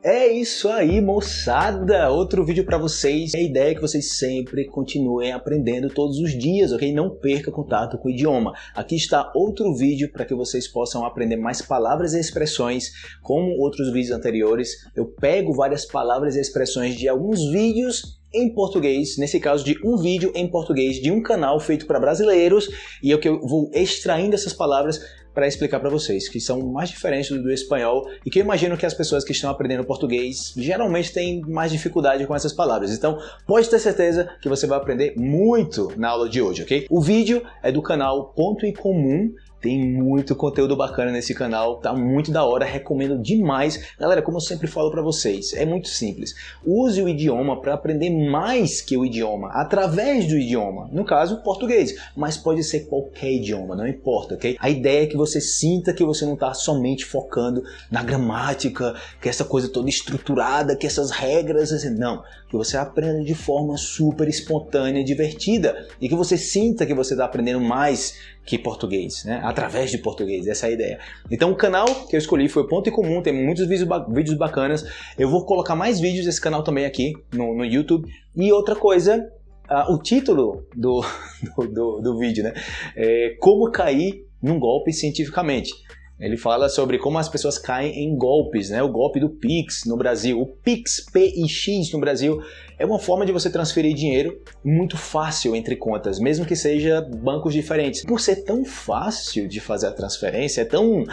É isso aí, moçada! Outro vídeo para vocês. A ideia é que vocês sempre continuem aprendendo todos os dias, ok? Não perca contato com o idioma. Aqui está outro vídeo para que vocês possam aprender mais palavras e expressões, como outros vídeos anteriores. Eu pego várias palavras e expressões de alguns vídeos em português, nesse caso de um vídeo em português de um canal feito para brasileiros, e eu que eu vou extraindo essas palavras para explicar para vocês, que são mais diferentes do, do espanhol e que eu imagino que as pessoas que estão aprendendo português geralmente têm mais dificuldade com essas palavras. Então, pode ter certeza que você vai aprender muito na aula de hoje, ok? O vídeo é do canal Ponto em Comum tem muito conteúdo bacana nesse canal, tá muito da hora, recomendo demais. Galera, como eu sempre falo para vocês, é muito simples. Use o idioma para aprender mais que o idioma, através do idioma. No caso, português, mas pode ser qualquer idioma, não importa, ok? A ideia é que você sinta que você não está somente focando na gramática, que essa coisa toda estruturada, que essas regras, assim, não. Que você aprenda de forma super espontânea, divertida e que você sinta que você está aprendendo mais que português, né? Através de português, essa é a ideia. Então o canal que eu escolhi foi Ponto em Comum, tem muitos vídeos, vídeos bacanas, eu vou colocar mais vídeos desse canal também aqui no, no YouTube. E outra coisa, uh, o título do, do, do, do vídeo, né? É Como cair num golpe cientificamente. Ele fala sobre como as pessoas caem em golpes, né? O golpe do Pix no Brasil. O Pix, P-I-X no Brasil, é uma forma de você transferir dinheiro muito fácil entre contas, mesmo que seja bancos diferentes. Por ser tão fácil de fazer a transferência, é tão,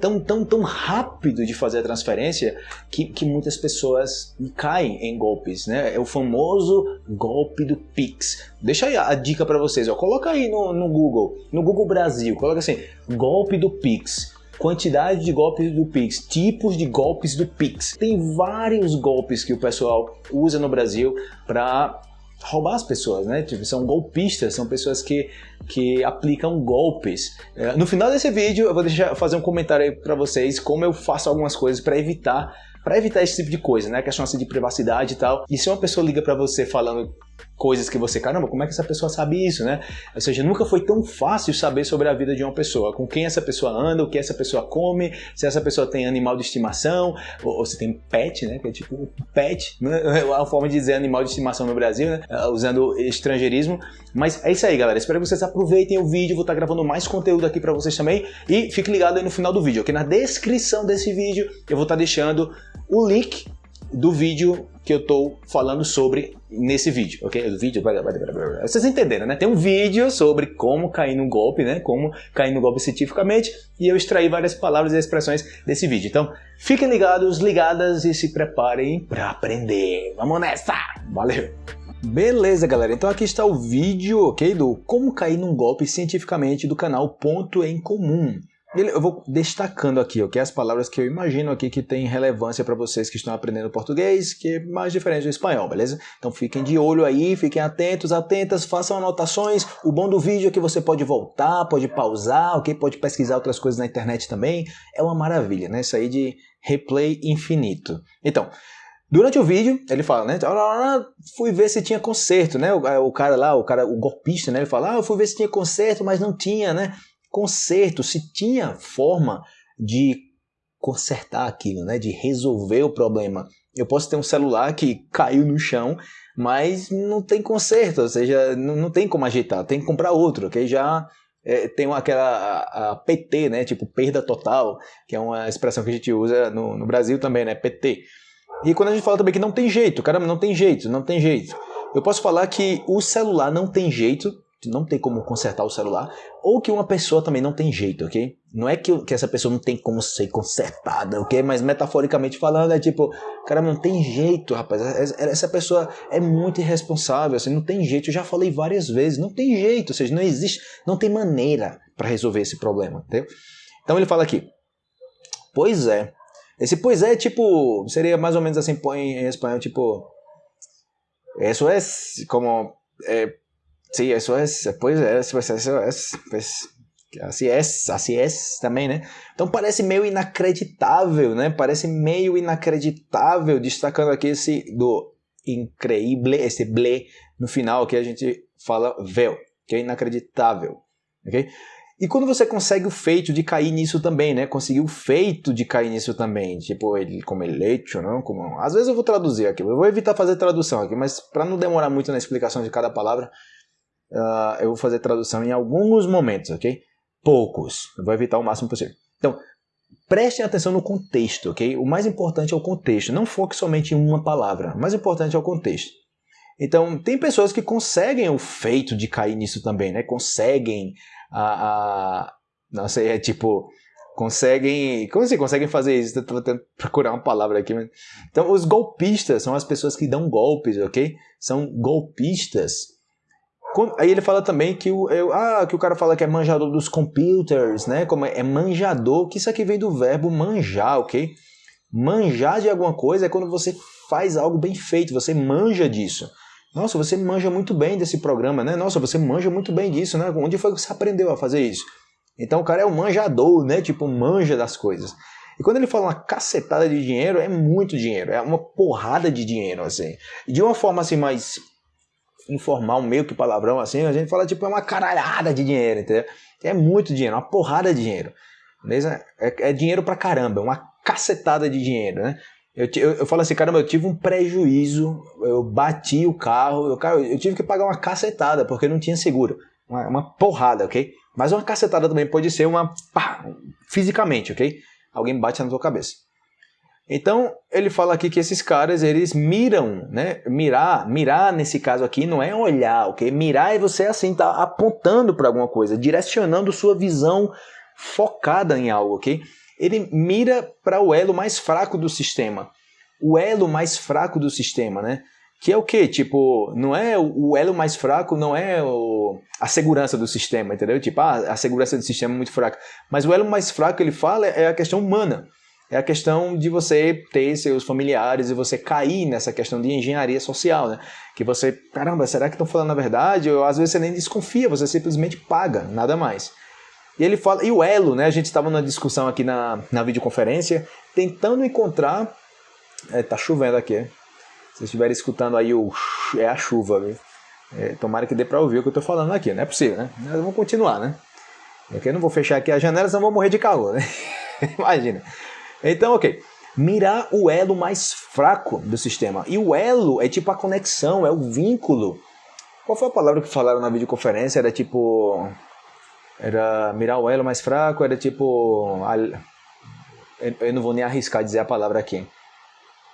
tão, tão, tão rápido de fazer a transferência, que, que muitas pessoas caem em golpes, né? É o famoso golpe do Pix. Deixa aí a dica para vocês, ó. coloca aí no, no Google, no Google Brasil, coloca assim, golpe do Pix quantidade de golpes do Pix, tipos de golpes do Pix. Tem vários golpes que o pessoal usa no Brasil para roubar as pessoas, né? Tipo, são golpistas, são pessoas que, que aplicam golpes. É, no final desse vídeo eu vou deixar fazer um comentário aí para vocês como eu faço algumas coisas para evitar para evitar esse tipo de coisa, né? A questão assim de privacidade e tal. E se uma pessoa liga para você falando coisas que você, caramba, como é que essa pessoa sabe isso, né? Ou seja, nunca foi tão fácil saber sobre a vida de uma pessoa, com quem essa pessoa anda, o que essa pessoa come, se essa pessoa tem animal de estimação, ou, ou se tem pet, né? Que é tipo pet, né? é a forma de dizer animal de estimação no Brasil, né? É, usando estrangeirismo. Mas é isso aí, galera. Espero que vocês aproveitem o vídeo, vou estar gravando mais conteúdo aqui para vocês também. E fique ligado aí no final do vídeo, ok? Na descrição desse vídeo eu vou estar deixando o link do vídeo que eu estou falando sobre nesse vídeo, ok? O vídeo, vocês entenderam, né? Tem um vídeo sobre como cair no golpe, né? Como cair no golpe cientificamente e eu extraí várias palavras e expressões desse vídeo. Então, fiquem ligados, ligadas e se preparem para aprender. Vamos nessa! Valeu! Beleza, galera. Então aqui está o vídeo, ok? Do como cair num golpe cientificamente do canal Ponto em Comum. Eu vou destacando aqui, ok? As palavras que eu imagino aqui que tem relevância para vocês que estão aprendendo português, que é mais diferente do espanhol, beleza? Então fiquem de olho aí, fiquem atentos, atentas, façam anotações. O bom do vídeo é que você pode voltar, pode pausar, ok? Pode pesquisar outras coisas na internet também. É uma maravilha, né? Isso aí de replay infinito. Então, Durante o vídeo, ele fala, né? Fui ver se tinha conserto, né? O, o, cara lá, o cara, o golpista, né? Ele fala, ah, eu fui ver se tinha conserto, mas não tinha, né? Conserto, se tinha forma de consertar aquilo, né, de resolver o problema. Eu posso ter um celular que caiu no chão, mas não tem conserto, ou seja, não, não tem como ajeitar, tem que comprar outro, que já é, tem aquela a, a PT, né, tipo perda total, que é uma expressão que a gente usa no, no Brasil também, né, PT. E quando a gente fala também que não tem jeito, caramba, não tem jeito, não tem jeito. Eu posso falar que o celular não tem jeito não tem como consertar o celular, ou que uma pessoa também não tem jeito, ok? Não é que, que essa pessoa não tem como ser consertada, ok? Mas metaforicamente falando, é tipo, cara, não tem jeito, rapaz. Essa pessoa é muito irresponsável, assim, não tem jeito. Eu já falei várias vezes, não tem jeito, ou seja, não existe, não tem maneira para resolver esse problema, entendeu? Então ele fala aqui, pois é. Esse pois é, tipo, seria mais ou menos assim, põe em espanhol, tipo, isso é como. É, Sí, eso es, pues, es, pues eso es, pues, assim é, assim é também, né? Então parece meio inacreditável, né? Parece meio inacreditável, destacando aqui esse do increíble, esse ble no final que a gente fala véu, que é inacreditável, ok? E quando você consegue o feito de cair nisso também, né? Conseguir o feito de cair nisso também. Tipo, ele como eleito, não? Como... Às vezes eu vou traduzir aqui. Eu vou evitar fazer tradução aqui, mas para não demorar muito na explicação de cada palavra, uh, eu vou fazer tradução em alguns momentos, ok? Poucos. Eu vou evitar o máximo possível. Então, prestem atenção no contexto, ok? O mais importante é o contexto. Não foque somente em uma palavra. O mais importante é o contexto. Então, tem pessoas que conseguem o feito de cair nisso também, né? Conseguem a, a não sei, é tipo conseguem, como assim conseguem fazer isso? Estou tentando procurar uma palavra aqui, mas... então os golpistas são as pessoas que dão golpes, ok? São golpistas. Aí ele fala também que o, eu, ah, que o cara fala que é manjador dos computers, né? Como é, é manjador, que isso aqui vem do verbo manjar, ok? Manjar de alguma coisa é quando você faz algo bem feito, você manja disso. Nossa, você manja muito bem desse programa, né? Nossa, você manja muito bem disso, né? Onde foi que você aprendeu a fazer isso? Então o cara é um manjador, né? Tipo, manja das coisas. E quando ele fala uma cacetada de dinheiro, é muito dinheiro, é uma porrada de dinheiro, assim. De uma forma assim mais informal, meio que palavrão assim, a gente fala tipo é uma caralhada de dinheiro, entendeu? É muito dinheiro, uma porrada de dinheiro. Beleza? É, é dinheiro pra caramba, uma cacetada de dinheiro, né? Eu, eu, eu, falo assim, caramba, eu tive um prejuízo, eu bati o carro, eu, cara, eu tive que pagar uma cacetada, porque não tinha seguro. Uma, uma porrada, ok? Mas uma cacetada também pode ser uma. Pá, fisicamente, ok? Alguém bate na tua cabeça. Então, ele fala aqui que esses caras, eles miram, né? Mirar, mirar nesse caso aqui não é olhar, ok? Mirar é você assim, tá apontando para alguma coisa, direcionando sua visão focada em algo, ok? Ele mira para o elo mais fraco do sistema. O elo mais fraco do sistema, né? Que é o quê? Tipo, não é o elo mais fraco, não é o, a segurança do sistema, entendeu? Tipo, ah, a segurança do sistema é muito fraca. Mas o elo mais fraco ele fala é a questão humana. É a questão de você ter seus familiares e você cair nessa questão de engenharia social, né? Que você, caramba, será que estão falando a verdade? Ou às vezes você nem desconfia, você simplesmente paga, nada mais. E ele fala, e o elo, né? A gente estava numa discussão aqui na, na videoconferência, tentando encontrar. É, tá chovendo aqui. Se vocês estiverem escutando aí, o, é a chuva, viu? É, tomara que dê para ouvir o que eu estou falando aqui, não é possível, né? Mas vamos continuar, né? Porque eu não vou fechar aqui as janelas, senão vou morrer de calor, né? Imagina. Então, ok. Mirar o elo mais fraco do sistema. E o elo é tipo a conexão, é o vínculo. Qual foi a palavra que falaram na videoconferência? Era tipo. Era mirar o elo mais fraco, era tipo. Eu não vou nem arriscar dizer a palavra aqui.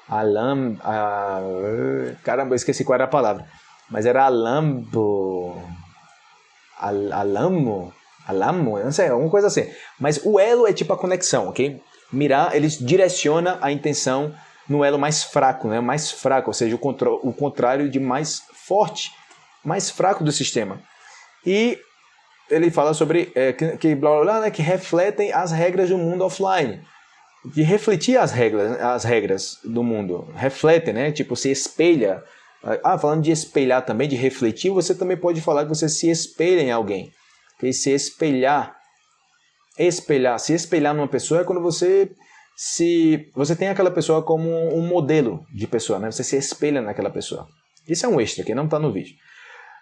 Alam. A... Caramba, eu esqueci qual era a palavra. Mas era alambo. Al, alamo? Alamo? Eu não sei, alguma coisa assim. Mas o elo é tipo a conexão, ok? Mirar, ele direciona a intenção no elo mais fraco, né? mais fraco, ou seja, o, o contrário de mais forte, mais fraco do sistema. E ele fala sobre é, que, que, blá, blá, blá, né, que refletem as regras do mundo offline. De refletir as regras, as regras do mundo. Refletem, né? Tipo, se espelha. Ah, falando de espelhar também, de refletir, você também pode falar que você se espelha em alguém. Que se espelhar espelhar. Se espelhar numa pessoa é quando você se você tem aquela pessoa como um modelo de pessoa, né? Você se espelha naquela pessoa. Isso é um extra que não está no vídeo.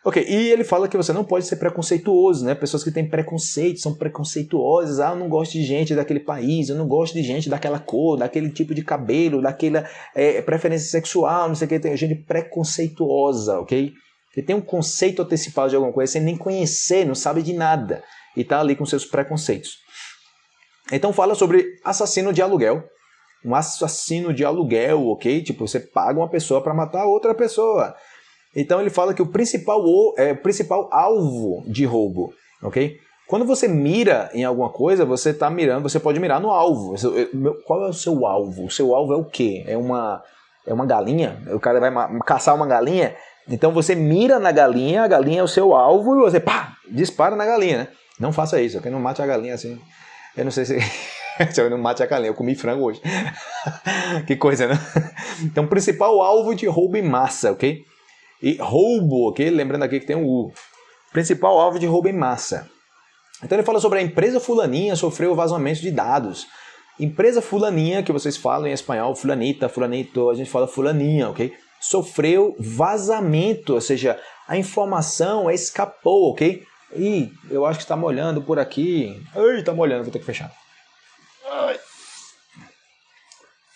Ok, e ele fala que você não pode ser preconceituoso, né? Pessoas que têm preconceito, são preconceituosas. Ah, eu não gosto de gente daquele país, eu não gosto de gente daquela cor, daquele tipo de cabelo, daquela é, preferência sexual, não sei o que. Tem gente preconceituosa, ok? Que tem um conceito antecipado de alguma coisa sem nem conhecer, não sabe de nada. E está ali com seus preconceitos. Então fala sobre assassino de aluguel. Um assassino de aluguel, ok? Tipo, você paga uma pessoa para matar outra pessoa. Então ele fala que o principal, é, o principal alvo de roubo, ok? Quando você mira em alguma coisa, você está mirando, você pode mirar no alvo. Qual é o seu alvo? O seu alvo é o quê? É uma, é uma galinha? O cara vai caçar uma galinha? Então você mira na galinha, a galinha é o seu alvo e você pá, dispara na galinha, né? Não faça isso, ok? Não mate a galinha assim. Eu não sei se. eu não mate a galinha, eu comi frango hoje. que coisa, né? Então, principal alvo de roubo em massa, ok? E roubo, ok? Lembrando aqui que tem um U. Principal alvo de roubo em massa. Então ele fala sobre a empresa fulaninha sofreu vazamento de dados. Empresa fulaninha, que vocês falam em espanhol, fulanita, fulanito, a gente fala fulaninha, ok? Sofreu vazamento, ou seja, a informação escapou, ok? Ih, eu acho que está molhando por aqui. Ai, está molhando, vou ter que fechar. Ai.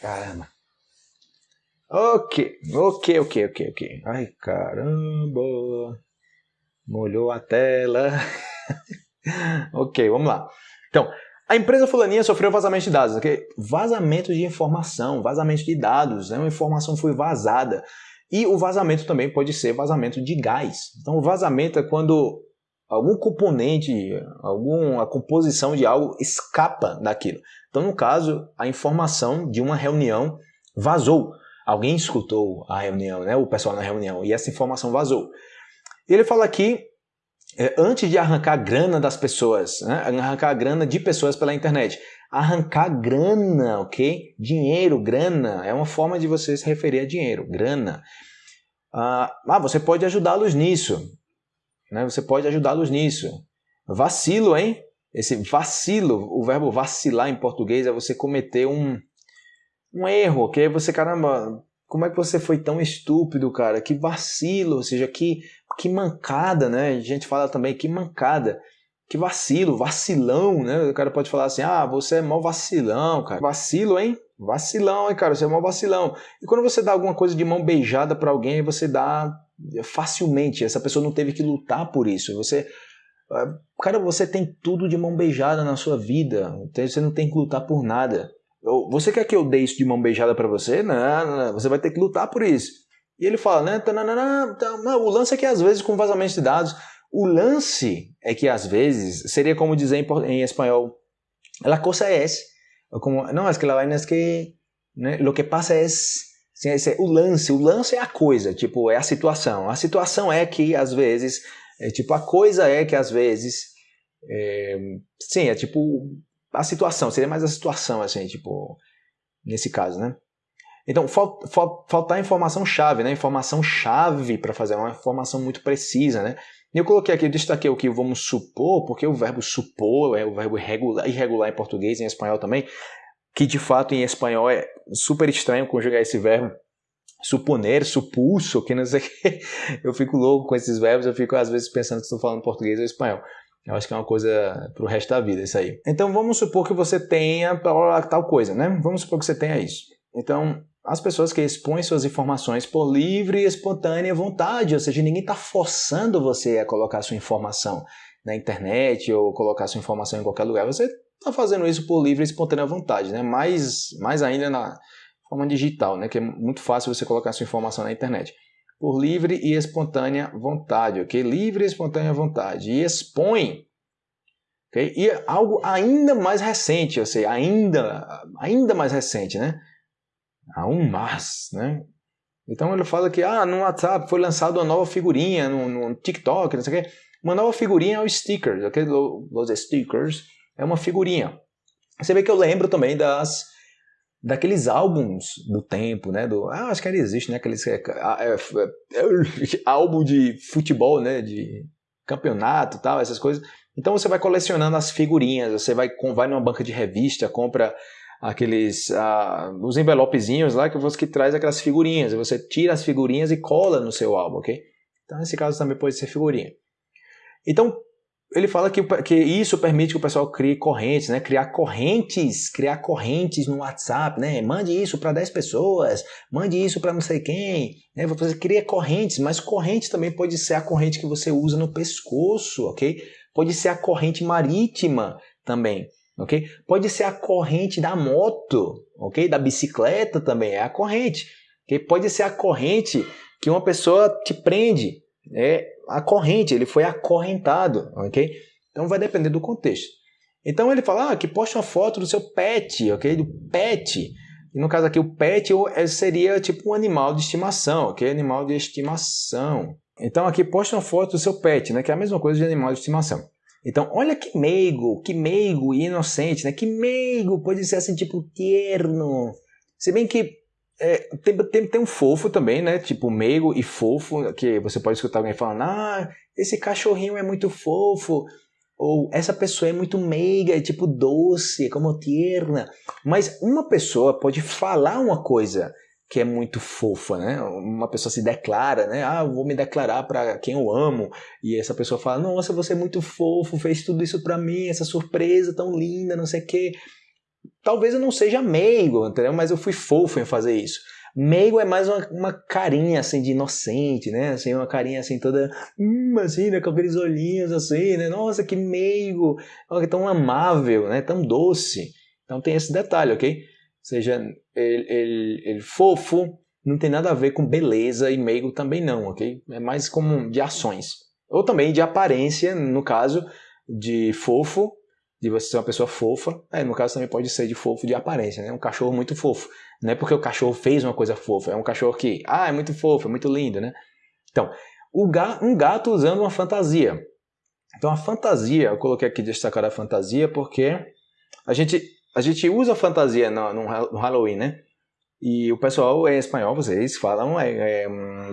Caramba. Ok, ok, ok, ok, ok. Ai, caramba. Molhou a tela. ok, vamos lá. Então, a empresa fulaninha sofreu vazamento de dados, ok? Vazamento de informação, vazamento de dados, né? Uma informação foi vazada. E o vazamento também pode ser vazamento de gás. Então, o vazamento é quando algum componente, alguma composição de algo escapa daquilo. Então, no caso, a informação de uma reunião vazou. Alguém escutou a reunião, né? O pessoal na reunião, e essa informação vazou. Ele fala aqui é, antes de arrancar grana das pessoas, né? arrancar grana de pessoas pela internet. Arrancar grana, ok? Dinheiro, grana, é uma forma de você se referir a dinheiro, grana. Ah, ah você pode ajudá-los nisso. Né? Você pode ajudá-los nisso. Vacilo, hein? Esse vacilo, o verbo vacilar em português é você cometer um, um erro, ok? Você, caramba, como é que você foi tão estúpido, cara? Que vacilo, ou seja, que, que mancada, né? A gente fala também que mancada, que vacilo, vacilão, né? O cara pode falar assim, ah, você é mó vacilão, cara. Vacilo, hein? Vacilão, hein, cara? Você é mó vacilão. E quando você dá alguma coisa de mão beijada para alguém, você dá facilmente. Essa pessoa não teve que lutar por isso. Você ah, Cara, você tem tudo de mão beijada na sua vida. Você não tem que lutar por nada. Você quer que eu dê isso de mão beijada para você? Não, não, você vai ter que lutar por isso. E ele fala, né? Não, o lance é que às vezes com vazamento de dados, o lance é que às vezes seria como dizer em, espanhol, la cosa es, como, não, es que la vaina es que, né, lo que pasa es, é o lance, o lance é a coisa, tipo, é a situação. A situação é que às vezes, é, tipo, a coisa é que às vezes, é, sim, é tipo, a situação, seria mais a situação, assim, tipo, nesse caso, né? Então, fal, fal, faltar informação chave, né? Informação chave para fazer uma informação muito precisa, né? E eu coloquei aqui, eu destaquei o que vamos supor, porque o verbo supor é o verbo irregular, irregular em português em espanhol também, que de fato em espanhol é super estranho conjugar esse verbo suponer, supulso, que não sei o que. Eu fico louco com esses verbos, eu fico às vezes pensando que estou falando português ou espanhol. Eu acho que é uma coisa para o resto da vida isso aí. Então vamos supor que você tenha tal coisa, né? Vamos supor que você tenha isso. Então, as pessoas que expõem suas informações por livre e espontânea vontade, ou seja, ninguém está forçando você a colocar sua informação na internet ou colocar sua informação em qualquer lugar. Você está fazendo isso por livre e espontânea vontade, né? Mais, mais ainda na forma digital, né? Que é muito fácil você colocar sua informação na internet por livre e espontânea vontade, ok? Livre e espontânea vontade. E expõe, ok? E algo ainda mais recente, eu sei, ainda, ainda mais recente, né? Há um mais, né? Então ele fala que ah, no WhatsApp foi lançada uma nova figurinha, no, no TikTok, não sei o quê. Uma nova figurinha é o stickers, ok? Os stickers é uma figurinha. Você vê que eu lembro também das daqueles álbuns do tempo, né? Do, ah, acho que ainda existe, né? Aqueles é, é, é, álbum de futebol, né? De campeonato, tal, essas coisas. Então você vai colecionando as figurinhas, você vai vai numa banca de revista, compra aqueles ah, os envelopezinhos lá que você que traz aquelas figurinhas, você tira as figurinhas e cola no seu álbum, ok? Então nesse caso também pode ser figurinha. Então ele fala que, que isso permite que o pessoal crie correntes, né? Criar correntes, criar correntes no WhatsApp, né? Mande isso para 10 pessoas, mande isso para não sei quem, né? Você cria correntes, mas corrente também pode ser a corrente que você usa no pescoço, ok? Pode ser a corrente marítima também, ok? Pode ser a corrente da moto, ok? Da bicicleta também é a corrente, ok? Pode ser a corrente que uma pessoa te prende, é a corrente, ele foi acorrentado, ok? Então vai depender do contexto. Então ele fala ah, que poste uma foto do seu pet, ok? Do pet. E no caso aqui o pet é, seria tipo um animal de estimação, ok? Animal de estimação. Então aqui poste uma foto do seu pet, né? Que é a mesma coisa de animal de estimação. Então, olha que meigo, que meigo e inocente, né? Que meigo, pode ser assim, tipo, tierno. Se bem que é, tem, tem, tem um fofo também, né? Tipo meigo e fofo, que você pode escutar alguém falando, ah, esse cachorrinho é muito fofo, ou essa pessoa é muito meiga, é tipo doce, é como tierna. Mas uma pessoa pode falar uma coisa que é muito fofa, né? Uma pessoa se declara, né? Ah, eu vou me declarar para quem eu amo. E essa pessoa fala: Nossa, você é muito fofo, fez tudo isso para mim, essa surpresa tão linda, não sei o quê. Talvez eu não seja meigo, entendeu? Mas eu fui fofo em fazer isso. Meigo é mais uma, uma carinha assim de inocente, né? Assim, uma carinha assim toda, hum, assim, né? Com aqueles olhinhos assim, né? Nossa, que meigo, é tão amável, né? Tão doce. Então tem esse detalhe, ok? Seja, ele, ele, ele fofo não tem nada a ver com beleza e meigo também não, ok? É mais como de ações. Ou também de aparência, no caso de fofo, de você ser uma pessoa fofa. É, no caso também pode ser de fofo de aparência, né? Um cachorro muito fofo. Não é porque o cachorro fez uma coisa fofa, é um cachorro que, ah, é muito fofo, é muito lindo, né? Então, gato, um gato usando uma fantasia. Então, a fantasia, eu coloquei aqui destacar a fantasia porque a gente, a gente usa fantasia no, no Halloween, né? E o pessoal em espanhol, vocês falam é, é um.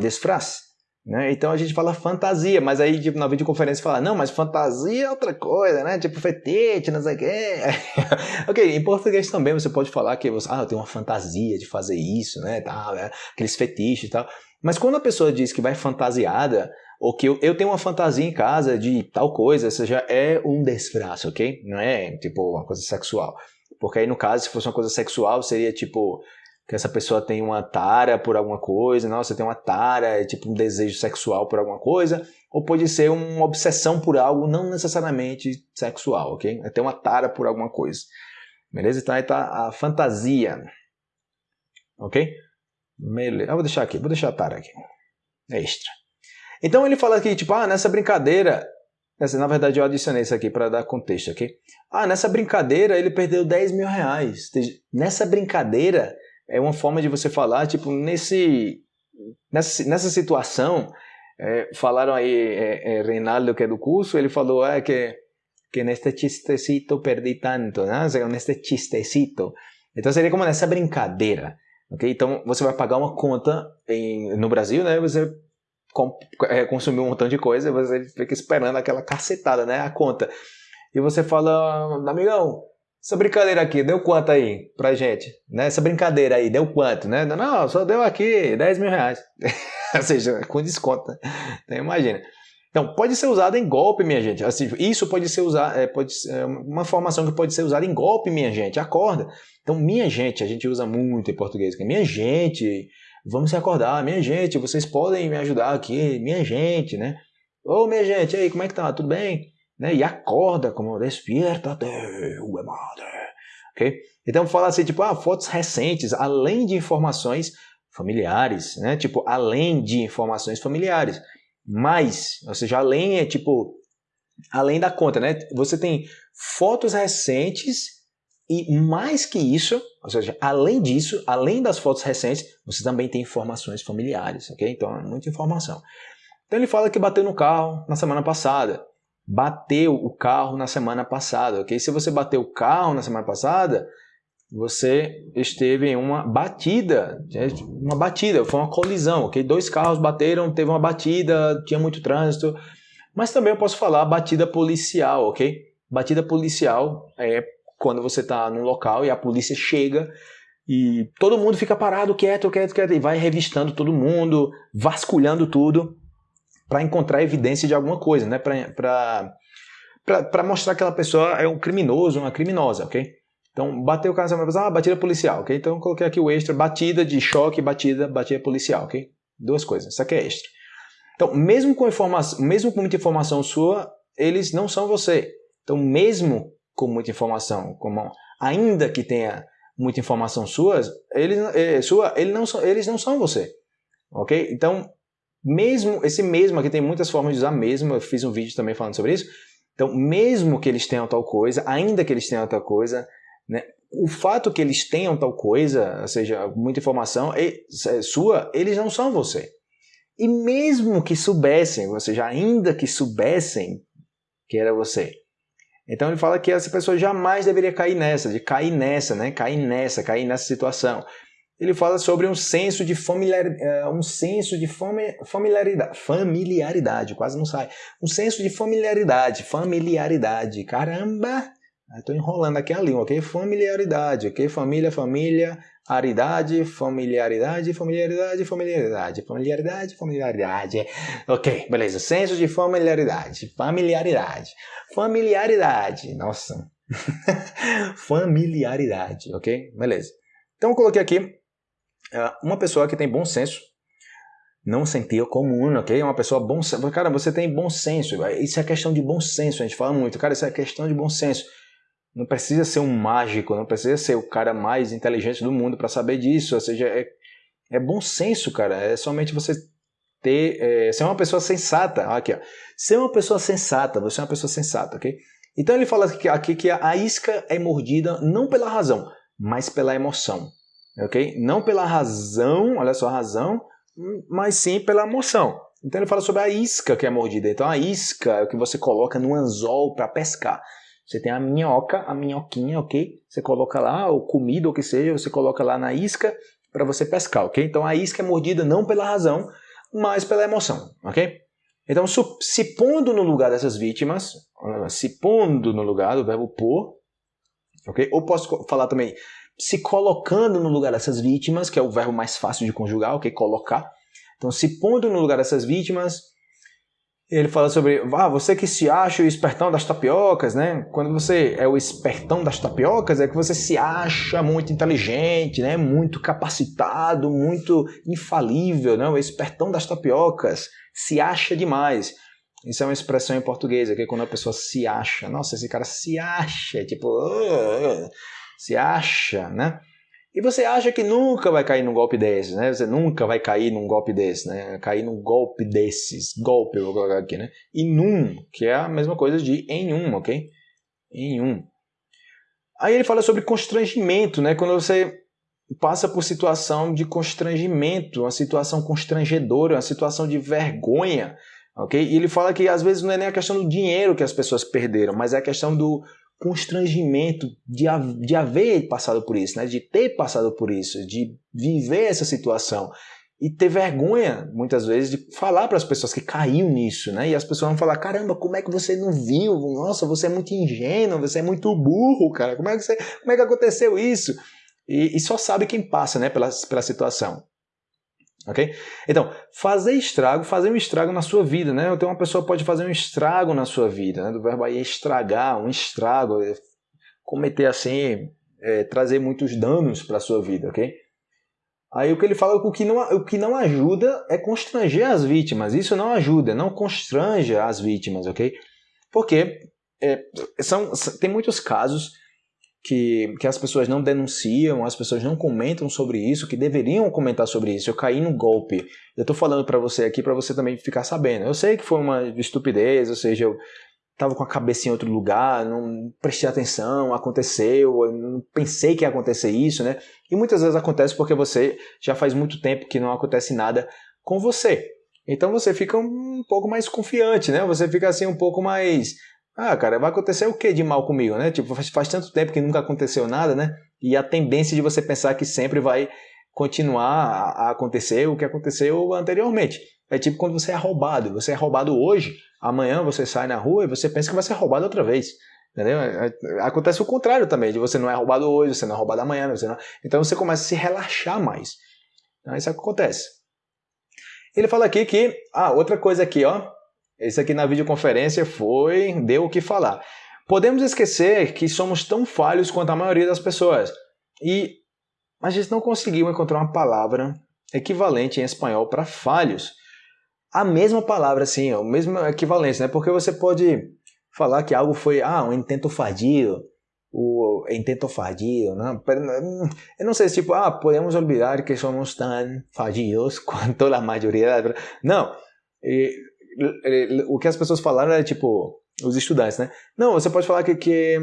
Né? Então a gente fala fantasia, mas aí tipo, na videoconferência fala, não, mas fantasia é outra coisa, né? Tipo fetete, não sei o quê. ok, em português também você pode falar que você, ah, eu tenho uma fantasia de fazer isso, né? Tá, né? Aqueles fetiches e tal. Mas quando a pessoa diz que vai fantasiada, ou que eu, eu tenho uma fantasia em casa de tal coisa, isso já é um desfraço, ok? Não é tipo uma coisa sexual. Porque aí no caso, se fosse uma coisa sexual, seria tipo que essa pessoa tem uma tara por alguma coisa, nossa, tem uma tara, é tipo um desejo sexual por alguma coisa, ou pode ser uma obsessão por algo não necessariamente sexual, ok? É ter uma tara por alguma coisa. Beleza? Então aí tá a fantasia. Ok? Beleza. Eu vou deixar aqui, vou deixar a tara aqui. É extra. Então ele fala aqui, tipo, ah, nessa brincadeira, na verdade eu adicionei isso aqui para dar contexto, ok? Ah, nessa brincadeira ele perdeu 10 mil reais. Nessa brincadeira é uma forma de você falar, tipo, nesse, nessa, nessa situação, é, falaram aí, é, é, Reinaldo, que é do curso, ele falou ah, que, que neste chistecito perdi tanto, né? neste chistecito. Então seria como nessa brincadeira. Okay? Então você vai pagar uma conta em, no Brasil, né? Você é, consumiu um montão de coisa, você fica esperando aquela cacetada, né? A conta. E você fala, amigão, essa brincadeira aqui, deu quanto aí pra gente? Né? Essa brincadeira aí, deu quanto? Né? Não, só deu aqui 10 mil reais. Ou seja, com desconto. Né? Então imagina. Então, pode ser usado em golpe, minha gente. Assim, isso pode ser usado, é, pode é uma informação que pode ser usada em golpe, minha gente. Acorda. Então, minha gente, a gente usa muito em português. Minha gente, vamos se acordar. Minha gente, vocês podem me ajudar aqui. Minha gente, né? Ô, minha gente, aí, como é que tá? Tudo bem? né? E acorda como despierta-te, madre. Ok? Então fala assim, tipo, ah, fotos recentes, além de informações familiares, né? Tipo, além de informações familiares. Mas, ou seja, além é tipo, além da conta, né? Você tem fotos recentes e mais que isso, ou seja, além disso, além das fotos recentes, você também tem informações familiares, ok? Então é muita informação. Então ele fala que bateu no carro na semana passada bateu o carro na semana passada, ok? Se você bateu o carro na semana passada, você esteve em uma batida, uma batida, foi uma colisão, ok? Dois carros bateram, teve uma batida, tinha muito trânsito, mas também eu posso falar batida policial, ok? Batida policial é quando você está num local e a polícia chega e todo mundo fica parado, quieto, quieto, quieto, e vai revistando todo mundo, vasculhando tudo para encontrar evidência de alguma coisa, né? Para mostrar que aquela pessoa é um criminoso, uma criminosa, ok? Então, bateu o cara, vai pensar, ah, batida policial, ok? Então, coloquei aqui o extra, batida de choque, batida, batida policial, ok? Duas coisas, isso aqui é extra. Então, mesmo com, informação, mesmo com muita informação sua, eles não são você. Então, mesmo com muita informação, como ainda que tenha muita informação suas, eles, é, sua, eles, não são, eles não são você, ok? Então, mesmo, esse mesmo aqui tem muitas formas de usar mesmo, eu fiz um vídeo também falando sobre isso. Então, mesmo que eles tenham tal coisa, ainda que eles tenham tal coisa, né, o fato que eles tenham tal coisa, ou seja, muita informação é, sua, eles não são você. E mesmo que soubessem, ou seja, ainda que soubessem que era você. Então ele fala que essa pessoa jamais deveria cair nessa, de cair nessa, né? Cair nessa, cair nessa situação ele fala sobre um senso de familiar, é, um senso de familiaridade, familiaridade, quase não sai. Um senso de familiaridade, familiaridade. Caramba, Estou enrolando aqui a língua, ok? Familiaridade, ok? Família, família, aridade, familiaridade, familiaridade, familiaridade, familiaridade, familiaridade. Ok, beleza. Senso de familiaridade, familiaridade, familiaridade. Nossa. familiaridade, ok? Beleza. Então eu coloquei aqui uh, uma pessoa que tem bom senso, não sentir comum, ok? Uma pessoa bom senso. Cara, você tem bom senso. Isso é questão de bom senso, a gente fala muito. Cara, isso é questão de bom senso. Não precisa ser um mágico, não precisa ser o cara mais inteligente do mundo para saber disso. Ou seja, é, é bom senso, cara. É somente você ter, é, ser uma pessoa sensata. Aqui, ó. Ser uma pessoa sensata, você é uma pessoa sensata, ok? Então ele fala aqui, aqui que a isca é mordida não pela razão, mas pela emoção, ok? Não pela razão, olha só a razão, mas sim pela emoção. Então ele fala sobre a isca que é mordida. Então a isca é o que você coloca no anzol para pescar. Você tem a minhoca, a minhoquinha, ok? Você coloca lá, ou comida, ou o que seja, você coloca lá na isca para você pescar, ok? Então a isca é mordida não pela razão, mas pela emoção, ok? Então, se pondo no lugar dessas vítimas, se pondo no lugar do verbo pôr, ok? Ou posso falar também se colocando no lugar dessas vítimas, que é o verbo mais fácil de conjugar, ok? Colocar. Então, se pondo no lugar dessas vítimas, ele fala sobre, ah, você que se acha o espertão das tapiocas, né? Quando você é o espertão das tapiocas, é que você se acha muito inteligente, né? Muito capacitado, muito infalível, né? O espertão das tapiocas se acha demais. Isso é uma expressão em português, que é quando a pessoa se acha. Nossa, esse cara se acha, tipo, uh, se acha, né? E você acha que nunca vai cair num golpe desses, né? Você nunca vai cair num golpe desse, né? Cair num golpe desses. Golpe, eu vou colocar aqui, né? E num, que é a mesma coisa de em um, ok? Em um. Aí ele fala sobre constrangimento, né? Quando você passa por situação de constrangimento, uma situação constrangedora, uma situação de vergonha, ok? E ele fala que às vezes não é nem a questão do dinheiro que as pessoas perderam, mas é a questão do constrangimento de, de haver passado por isso, né? de ter passado por isso, de viver essa situação e ter vergonha, muitas vezes, de falar para as pessoas que caiu nisso, né? E as pessoas vão falar: caramba, como é que você não viu? Nossa, você é muito ingênuo, você é muito burro, cara. Como é que, você, como é que aconteceu isso? E, e só sabe quem passa né, pela, pela situação. Ok? Então, fazer estrago, fazer um estrago na sua vida, né? Então, uma pessoa pode fazer um estrago na sua vida, né? Do verbo aí estragar, um estrago, é cometer assim, é, trazer muitos danos para a sua vida, ok? Aí o que ele fala é que o que, não, o que não ajuda é constranger as vítimas. Isso não ajuda, não constranja as vítimas, ok? Porque é, são, tem muitos casos que, que as pessoas não denunciam, as pessoas não comentam sobre isso, que deveriam comentar sobre isso. Eu caí no golpe. Eu estou falando para você aqui para você também ficar sabendo. Eu sei que foi uma estupidez, ou seja, eu estava com a cabeça em outro lugar, não prestei atenção, aconteceu, eu não pensei que ia acontecer isso, né? E muitas vezes acontece porque você já faz muito tempo que não acontece nada com você. Então você fica um pouco mais confiante, né? Você fica assim um pouco mais ah, cara, vai acontecer o que de mal comigo, né? Tipo, faz, faz tanto tempo que nunca aconteceu nada, né? E a tendência de você pensar que sempre vai continuar a, a acontecer o que aconteceu anteriormente. É tipo quando você é roubado. Você é roubado hoje, amanhã você sai na rua e você pensa que vai ser roubado outra vez. Entendeu? É, é, acontece o contrário também, de você não é roubado hoje, você não é roubado amanhã, você não... então você começa a se relaxar mais. Então, isso é o que acontece. Ele fala aqui que, ah, outra coisa aqui, ó, esse aqui na videoconferência foi, deu o que falar. Podemos esquecer que somos tão falhos quanto a maioria das pessoas. E a gente não conseguiu encontrar uma palavra equivalente em espanhol para falhos. A mesma palavra, sim, o mesmo equivalente, né? Porque você pode falar que algo foi, ah, um intento fallido, o intento fallido, né? Eu não sei, tipo, ah, podemos olvidar que somos tão fallidos quanto a maioria. Não, o que as pessoas falaram é tipo, os estudantes, né? Não, você pode falar que, que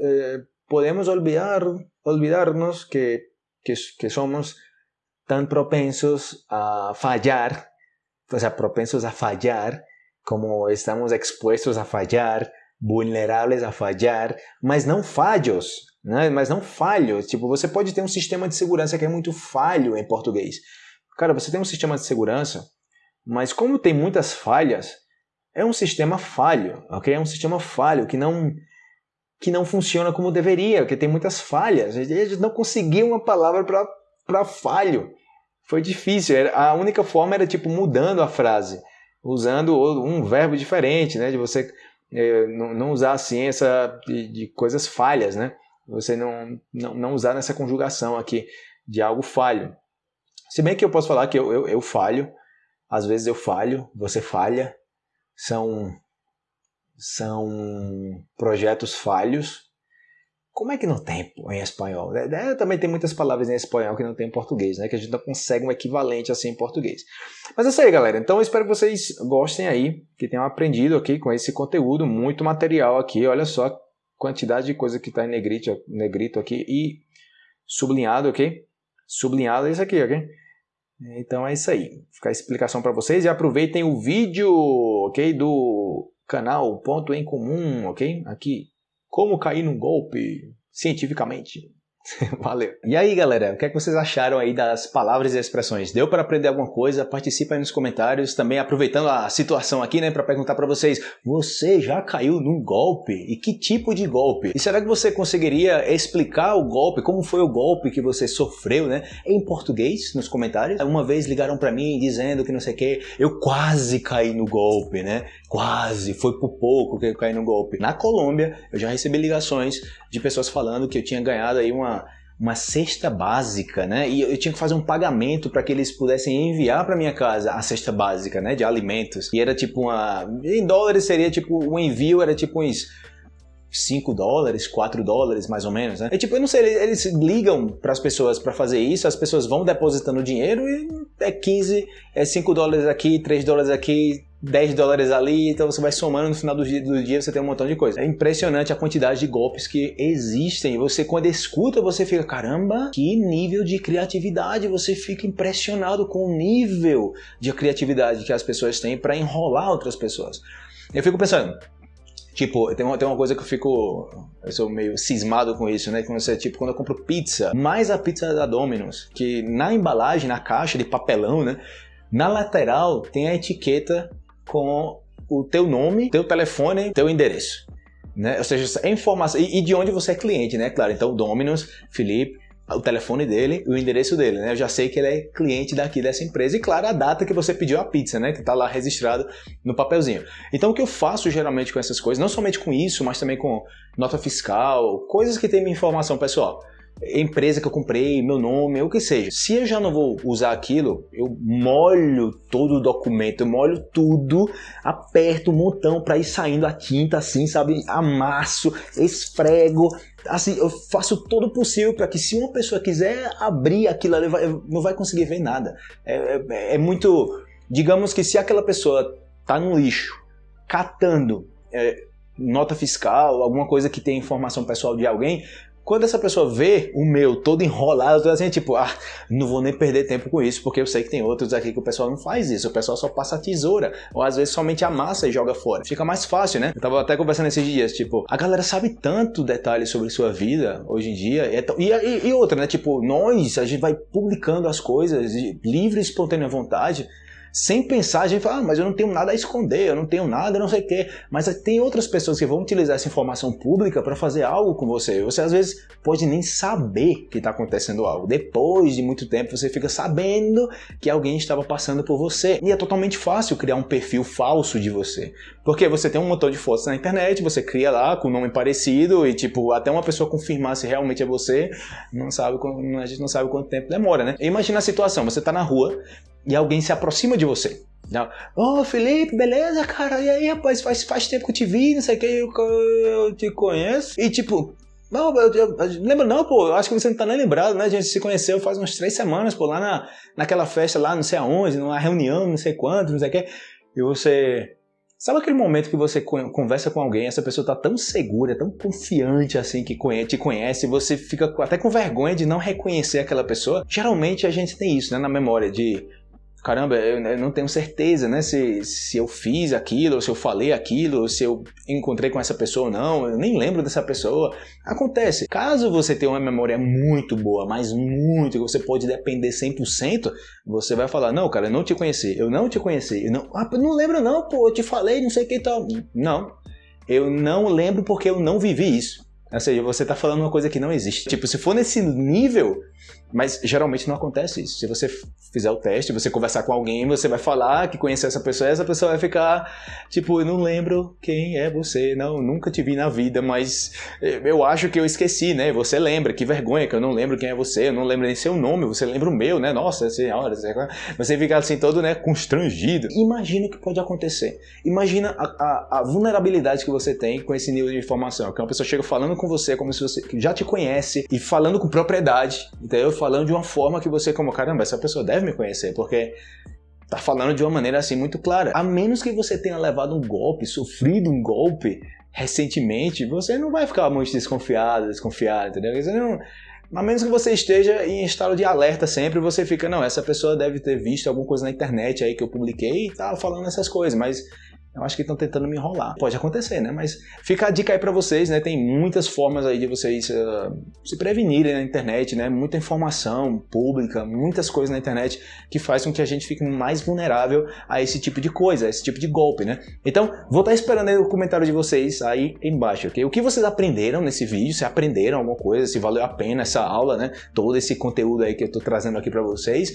eh, podemos olvidar, olvidarnos que, que, que somos tan propensos a fallar, o sea, propensos a fallar, como estamos expuestos a fallar, vulneráveis a fallar, mas não falhos, né? mas não falhos. Tipo, você pode ter um sistema de segurança que é muito falho em português. Cara, você tem um sistema de segurança mas como tem muitas falhas, é um sistema falho, ok? É um sistema falho que não que não funciona como deveria, porque tem muitas falhas. Gente não conseguiu uma palavra para falho. Foi difícil. A única forma era tipo mudando a frase, usando um verbo diferente, né? De você é, não usar a ciência de, de, coisas falhas, né? Você não, não, não usar nessa conjugação aqui de algo falho. Se bem que eu posso falar que eu, eu, eu falho, às vezes eu falho, você falha, são, são projetos falhos. Como é que não tem em espanhol? É, é, também tem muitas palavras em espanhol que não tem em português, né? Que a gente não consegue um equivalente assim em português. Mas é isso aí, galera. Então eu espero que vocês gostem aí, que tenham aprendido aqui com esse conteúdo, muito material aqui. Olha só a quantidade de coisa que está em negrito, negrito aqui e sublinhado, ok? Sublinhado é isso aqui, ok? Então é isso aí. Fica a explicação para vocês e aproveitem o vídeo, ok? Do canal Ponto em Comum, ok? Aqui, como cair num golpe cientificamente. Valeu. E aí, galera, o que, é que vocês acharam aí das palavras e expressões? Deu para aprender alguma coisa? Participa aí nos comentários. Também aproveitando a situação aqui, né, para perguntar para vocês: você já caiu num golpe? E que tipo de golpe? E será que você conseguiria explicar o golpe? Como foi o golpe que você sofreu, né? Em português, nos comentários. Uma vez ligaram para mim dizendo que não sei o que, eu quase caí no golpe, né? Quase, foi por pouco que eu caí no golpe. Na Colômbia, eu já recebi ligações de pessoas falando que eu tinha ganhado aí uma, uma cesta básica, né? E eu tinha que fazer um pagamento para que eles pudessem enviar para minha casa a cesta básica, né? De alimentos. E era tipo uma. Em dólares seria tipo. O envio era tipo uns. 5 dólares, 4 dólares mais ou menos, né? É tipo, eu não sei, eles, ligam para as pessoas para fazer isso, as pessoas vão depositando dinheiro e é 15, é 5 dólares aqui, 3 dólares aqui, 10 dólares ali, então você vai somando no final do dia, do dia você tem um montão de coisa. É impressionante a quantidade de golpes que existem. Você quando escuta, você fica, caramba, que nível de criatividade, você fica impressionado com o nível de criatividade que as pessoas têm para enrolar outras pessoas. Eu fico pensando, Tipo, tem uma, tem uma coisa que eu fico. Eu sou meio cismado com isso, né? Quando você, tipo, quando eu compro pizza, mais a pizza da Domino's, que na embalagem, na caixa de papelão, né? Na lateral tem a etiqueta com o teu nome, teu telefone, teu endereço. Né? Ou seja, é informação. E, e, de onde você é cliente, né? Claro, então Dominus, Felipe, o telefone dele e o endereço dele, né? Eu já sei que ele é cliente daqui dessa empresa e, claro, a data que você pediu a pizza, né? Que tá lá registrado no papelzinho. Então, o que eu faço geralmente com essas coisas, não somente com isso, mas também com nota fiscal, coisas que tem minha informação pessoal empresa que eu comprei, meu nome, o que seja. Se eu já não vou usar aquilo, eu molho todo o documento, eu molho tudo, aperto um montão para ir saindo a tinta assim, sabe? Amasso, esfrego, assim, eu faço todo o possível para que se uma pessoa quiser abrir aquilo, vai, não vai conseguir ver nada. É, é, é, muito, digamos que se aquela pessoa tá no lixo, catando é, nota fiscal, alguma coisa que tem informação pessoal de alguém, quando essa pessoa vê o meu todo enrolado, toda assim, tipo, ah, não vou nem perder tempo com isso, porque eu sei que tem outros aqui que o pessoal não faz isso, o pessoal só passa a tesoura, ou às vezes somente amassa e joga fora. Fica mais fácil, né? Eu tava até conversando esses dias, tipo, a galera sabe tanto detalhes sobre sua vida hoje em dia, e, e, e outra, né? Tipo, nós, a gente vai publicando as coisas livre e espontânea vontade, sem pensar, a gente fala, ah, mas eu não tenho nada a esconder, eu não tenho nada, não sei o quê. Mas tem outras pessoas que vão utilizar essa informação pública para fazer algo com você. Você às vezes pode nem saber que está acontecendo algo. Depois de muito tempo você fica sabendo que alguém estava passando por você. E é totalmente fácil criar um perfil falso de você. Porque você tem um montão de fotos na internet, você cria lá com um nome parecido e tipo, até uma pessoa confirmar se realmente é você, não sabe, a gente não sabe quanto tempo demora, né? Imagina a situação, você está na rua, e alguém se aproxima de você. Ô oh, Felipe, beleza, cara? E aí, rapaz, faz, faz tempo que eu te vi, não sei o que, eu, eu te conheço. E tipo, não, eu, eu, eu, lembra não, pô, acho que você não tá nem lembrado, né? A gente se conheceu faz umas três semanas, pô, lá na, naquela festa lá, não sei aonde, numa reunião, não sei quanto, não sei o que. E você. Sabe aquele momento que você conversa com alguém, essa pessoa tá tão segura, tão confiante assim que te conhece, você fica até com vergonha de não reconhecer aquela pessoa? Geralmente a gente tem isso, né, na memória de caramba, eu não tenho certeza, né, se, se eu fiz aquilo, se eu falei aquilo, se eu encontrei com essa pessoa ou não, eu nem lembro dessa pessoa. Acontece. Caso você tenha uma memória muito boa, mas muito, que você pode depender 100%, você vai falar, não, cara, eu não te conheci, eu não te conheci, eu não, ah, não lembro não, pô, eu te falei, não sei o que tal. Não, eu não lembro porque eu não vivi isso. Ou seja, você está falando uma coisa que não existe. Tipo, se for nesse nível, mas geralmente não acontece isso. Se você fizer o teste, você conversar com alguém, você vai falar que conhece essa pessoa, essa pessoa vai ficar tipo, eu não lembro quem é você, não, nunca te vi na vida, mas eu acho que eu esqueci, né? Você lembra, que vergonha que eu não lembro quem é você, eu não lembro nem seu nome, você lembra o meu, né? Nossa senhora, você fica assim todo, né, constrangido. Imagina o que pode acontecer. Imagina a, a, a vulnerabilidade que você tem com esse nível de informação, que uma pessoa chega falando com você como se você já te conhece e falando com propriedade, entendeu? Falando de uma forma que você como, caramba, essa pessoa deve me conhecer, porque tá falando de uma maneira assim muito clara. A menos que você tenha levado um golpe, sofrido um golpe recentemente, você não vai ficar muito desconfiado, desconfiado, entendeu? Você não, a menos que você esteja em estado de alerta sempre, você fica, não, essa pessoa deve ter visto alguma coisa na internet aí que eu publiquei e tá falando essas coisas, mas eu acho que estão tentando me enrolar. Pode acontecer, né? Mas fica a dica aí para vocês, né? Tem muitas formas aí de vocês uh, se prevenirem na internet, né? Muita informação pública, muitas coisas na internet que faz com que a gente fique mais vulnerável a esse tipo de coisa, a esse tipo de golpe, né? Então, vou estar esperando aí o comentário de vocês aí embaixo, ok? O que vocês aprenderam nesse vídeo, se aprenderam alguma coisa, se valeu a pena essa aula, né? Todo esse conteúdo aí que eu tô trazendo aqui para vocês.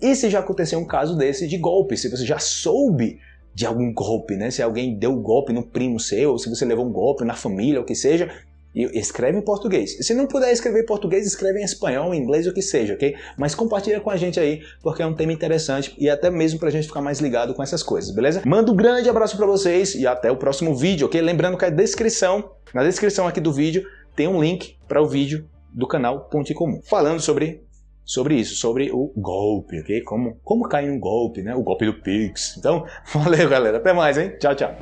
E se já aconteceu um caso desse de golpe, se você já soube de algum golpe, né? Se alguém deu um golpe no primo seu, ou se você levou um golpe na família, o que seja, escreve em português. Se não puder escrever em português, escreve em espanhol, em inglês, o que seja, ok? Mas compartilha com a gente aí, porque é um tema interessante e até mesmo pra gente ficar mais ligado com essas coisas, beleza? Mando um grande abraço pra vocês e até o próximo vídeo, ok? Lembrando que a descrição, na descrição aqui do vídeo, tem um link para o vídeo do canal Ponte Comum, falando sobre sobre isso, sobre o golpe, ok? Como, como cair um golpe, né? O golpe do Pix. Então, valeu, galera. Até mais, hein? Tchau, tchau.